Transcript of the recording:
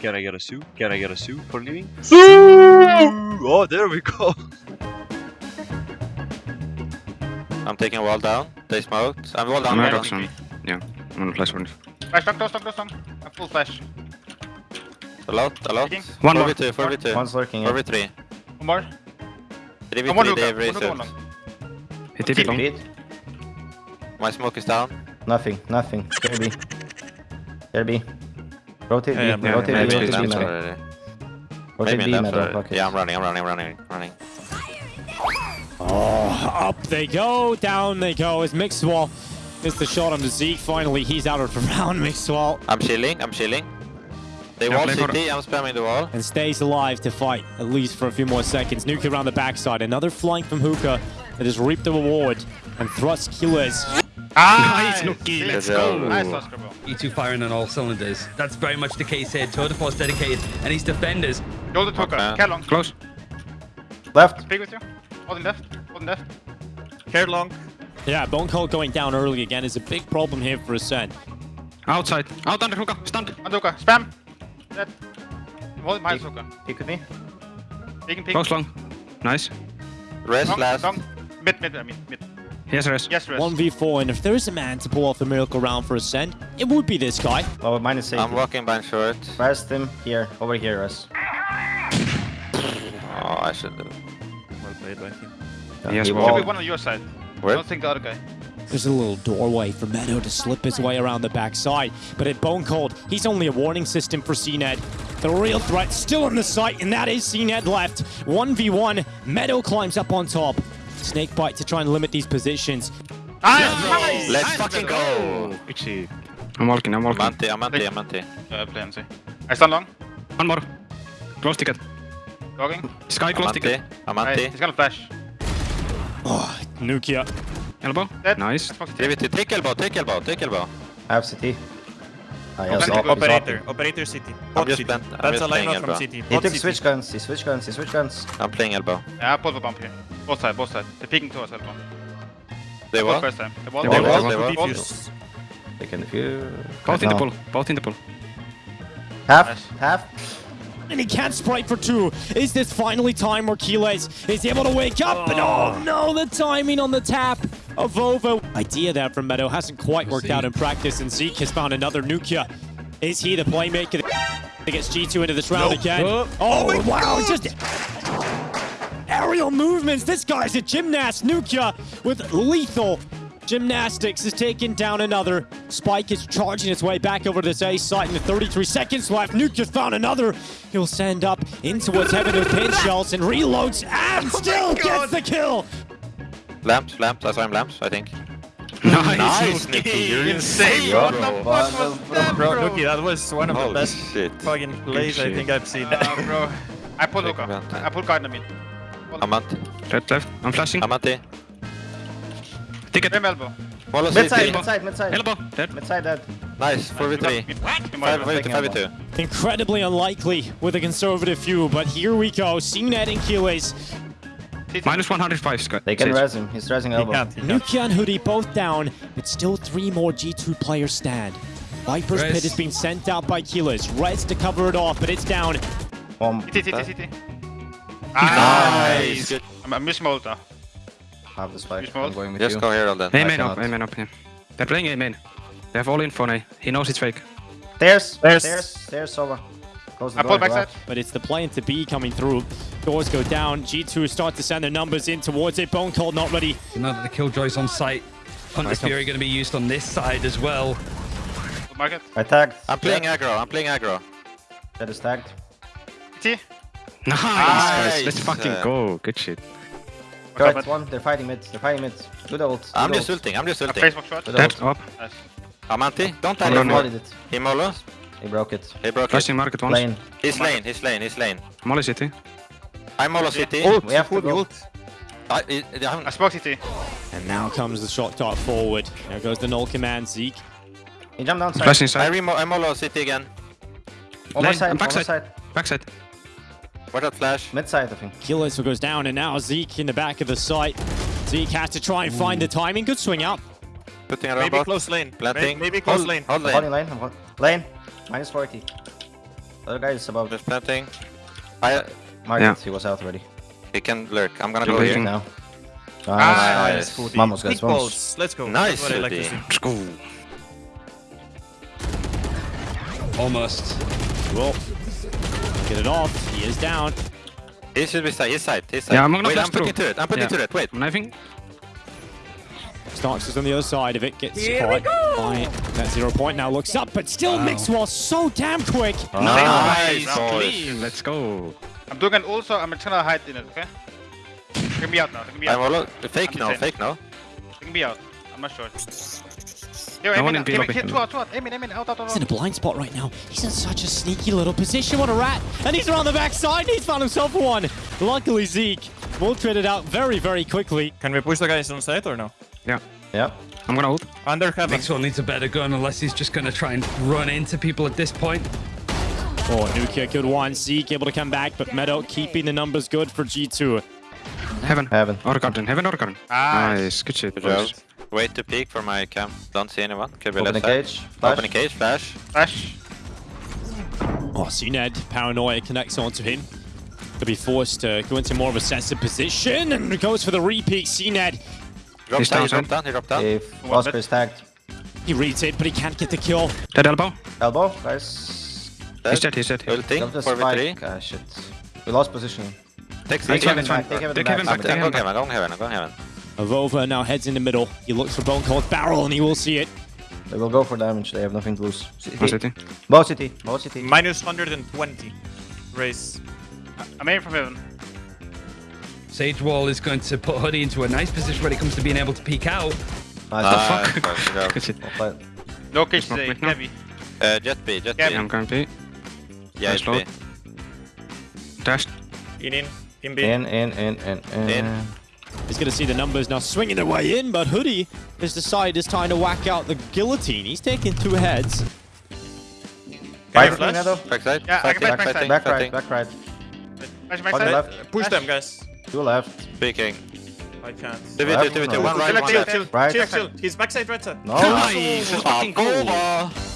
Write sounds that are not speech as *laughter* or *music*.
Can I get a sue? Can I get a sue for leaving? Sue! Oh, there we go. I'm taking a wall down. They smoked. I'm wall down. I'm wall out down. of some. Yeah, I'm gonna flash one. Flash, long, close, long, close, long. I'm full flash. A lot, a lot. Taking. 4 One more. v2, 4 v2. One's lurking. 4 Yeah. v3. One more. 3 One more v3, Luca. they have One Luca, one razors. long. Hit it long. Beat. My smoke is down. Nothing, nothing. Care B. Care B. Rotate Yeah, B. yeah, Rotate yeah, B. Rotate B, yeah. man. already. Rotate Maybe B, in man. left Don't already. block it. Yeah, I'm running, I'm running, I'm running, running. Oh, up they go, down they go as Mixwell gets the shot on the Zeke. Finally, he's out of the *laughs* round, Mixwell, I'm chilling, I'm chilling. They Yeah, wall play CT, I'm spamming the wall. and stays alive to fight at least for a few more seconds. Nuka around the backside. Another flank from Hookah that has reaped the reward and thrust killers. Ah, Nice, Nuki, let's Nice, go. Oscar, bro. G2 firing on all cylinders. That's very much the case here. Tour de Force dedicated, and his defenders. Hold the Tuka. Okay. Care long. Close. Left. Speak with you. Holding left. Holding left. Care long. Yeah, BONECOLD going down early again is a big problem here for Acend. Outside. Out under hookah. Stand. On Tuka. Spam. Dead. Hold behind Tuka. Peek with me. Peeking, peeking. Close long. Nice. Rest Long, last. long. Mid, mid, I mean, mid. Here's the rest. Yes, rest. 1v4, and if there is a man to pull off the miracle round for Acend, it would be this guy. Oh, minus 8. I'm walking by short. Rest him here. Over here, Russ. Oh, I should have. Well played by him. He has He wall. Should be one on your side. Where? I Don't think the other guy. There's a little doorway for Meddo to slip his way around the backside, but at BONECOLD, he's only a warning system for CNED. The real threat still in the sight, and that is CNED left. 1v1, Meddo climbs up on top. Snakebite to try and limit these positions. Nice! Let's fucking go! Good. I'm walking. I'm I'm walking. anti, I'm anti, I'm anti. Uh, play MC. I stand long. One more. Close ticket. Logging. Sky I'm close anti, ticket. I'm Right, anti. he's gonna flash. Oh, Nukia. Elbow. Dead. Nice. Let's it. 3 v2, take elbow, take elbow, take elbow. I have CT. Ah, yes, Operator, op- Operator. op- Operator city. I'm just city. plant- I'm That's just a playing line out from elbow. city. He took city. switch guns. He switch guns. He switch guns. I'm playing elbow. Yeah, I pulled the bump here. Both sides, both sides. They're peeking towards elbow. They Wall wall? first time. The wall. They the wall, wall, they the wall. wall. Defuse. They can defuse. Both in the pool. Both in the pool. Half. Nice. Half. And he can't sprite for two. Is this finally time where Keyless is able to wake up? And oh no, the timing on the tap of Vova. Idea there from Meddo hasn't quite worked out in practice, and Zeke has found another nukkye. Is he the playmaker that gets G2 into this round again? Oh, oh wow, just aerial movements. This guy's a gymnast. nukkye with lethal gymnastics is taking down another. Spike is charging its way back over to this A site in the 33 seconds left. nukkye's found another. He'll send up into what's heaven with pin shells and reloads and still gets the kill. Lamps, lamps, I saw him lamps, I think. Nice. Nice, Nicky, you're insane, What bro. the fuck was that, Bro, bro? Nuki, that was one of the best shit. fucking plays I think I've seen. Uh, bro. I pulled Take Luka. him out. I pulled Gardner mid. I'm. Left, left. I'm flashing. I'm anti. Ticket. Rim elbow. Follow Mid side. Mid side. Mid side. Elbow. Dead. Mid side dead. Nice, 4v3. 5v2, 5v2. Incredibly unlikely with a conservative view, but here we go. CNED and Keyless. CT. Minus 105 Sky. They can Sage. res him. He's resing He elbow. can't, he can't. nukkye and hoody both down, but still three more G2 players stand. Viper's Res. Pit has been sent out by Keyless. Reds to cover it off, but it's down. Bomb. CT, CT, CT. Nice. Good. I'm, I'm missing Molotov. Have the spike. You small? I'm going with Just you. go here all then. A I main up. cannot. A main up. Yeah. They're playing A main. They have all info now. He knows it's fake. There's, there's, there's, Stairs. Over. Close the I door. pulled go backside. But it's the plan to be coming through. Doors go down. G2 start to send their numbers in towards it. BONECOLD not ready. Now that the Killjoy's on site, Hunter's Fury going to be used on this side as well. Good market. I tagged. I'm playing Dead. aggro, I'm playing aggro. That is tagged. T. Nice, Nice. Let's fucking Uh, go. Good shit. Correct Covered. one. They're fighting mid. They're fighting mid. Good ult. I'm good just ult. ulting, I'm just A ulting. Facebook shot. Good Dead. ult. Up. Nice. I'm anti. Don't tell I'm He him. running. it. He molo. He broke it. He broke it. Flashing market once. Lane. He's lane, he's lane, he's lane. Molly city. I'm molo city. Oh, we have to go. I, I, I'm- spoke CT. And now comes the shot dart forward. There goes the null command. Zeke. He jumped down side. Flashing I side. remo, I molo city again. Over side. and Over backside. side. Backside. Where that flash? Mid side, I think. Keyless goes down, and now Zeke in the back of the site. Zeke has to try and find the timing. Good swing out. Putting around Maybe bot. close lane. Planting. Maybe close hold, lane. Hold Holding lane. lane. Lane. Minus 40. Other guy is above. Just planting. I, Market, Yeah. he was out already. he can lurk. I'm gonna You're go here. Now. Ah, Nice. Nice. Vamos, guys, vamos. balls. Let's go. Nice, That's what I like to see. Go. Almost. Well, get it off. He is down. He should be side. His side. His side. Yeah, I'm gonna Wait, flash I'm putting through. to it. I'm putting Yeah. to it. Wait. I'm knifing. Starks is on the other side of it. Gets caught by that zero point. Now looks up, but still Mixwell so damn quick. Nice, Nice. boys. Let's go. I'm doing an also. I'm gonna hide in it. Okay. They can be out now. They can be out. I'm out. all fake I'm now. Fake now. They can be out. I'm not sure. Yo, No aim one in, in B aim in, lobby. here, two out, two out. Aim in, aim out, out, out. He's in a blind spot right now. He's in such a sneaky little position. What a rat. And he's around the backside. He's found himself one. Luckily, Zeke will trade it out very, very quickly. Can we push the guys on site or no? Yeah. Yeah. I'm gonna ult. Under heaven. Mixwell needs a better gun unless he's just going to try and run into people at this point. Oh, Nukia, good one. Zeke able to come back, but Meddo keeping the numbers good for G2. Heaven. Heaven. Outer garden. Heaven, outer garden. Nice. Ah. Nice. Good shit. Good job. boys. Wait to peek for my cam. Don't see anyone. Could be Open the cage. Flash. Open the cage. Flash. Flash. Oh, CNED, paranoia connects onto him. Could be forced to go into more of a sensitive position and goes for the repeat. CNED, Drop He's down. He dropped down. He dropped down. If One Oscar is tagged. he reads it, but he can't get the kill. Dead elbow. Elbow, guys. He's dead. He's dead. Ulting. Jump the 4v3. spike. Ah, shit. We lost position. Take Take six. Heaven, fine. Take Heaven Take back. Heaven back. Take Take I'm Heaven going back. heaven. I'm going heaven. I'm going heaven. Avova now heads in the middle. He looks for BONECOLD Barrel and he will see it. They will go for damage. They have nothing to lose. One city. Bow city. Bow city. Minus 120. Race. I'm aiming from heaven. Sage Wall is going to put hoody into a nice position when it comes to being able to peek out. Nice. Ah, fuck? good job. Good shit. Well played. No cage Not today. quick now. Heavy. Uh, jet B. Jet Yeah, B. I'm going B. Yeah, it's Nice B. Dashed. In, in. In B. In, in, in, in, in. In. He's going to see the numbers now swinging their way in, but hoody has decided it's time to whack out the guillotine. He's taking two heads. Fight flash? me, Nado. Backside. Yeah, I can Fighting, back fighting, Back right, back right. Flash On backside. left. Push them, guys. Two left. Speaking. I can't. 2v2, Left. 2v2. No. One right, Chill, one chill, left. chill. Right. Chill, chill. He's backside right side. No. Nice. Let's fucking go. Boba.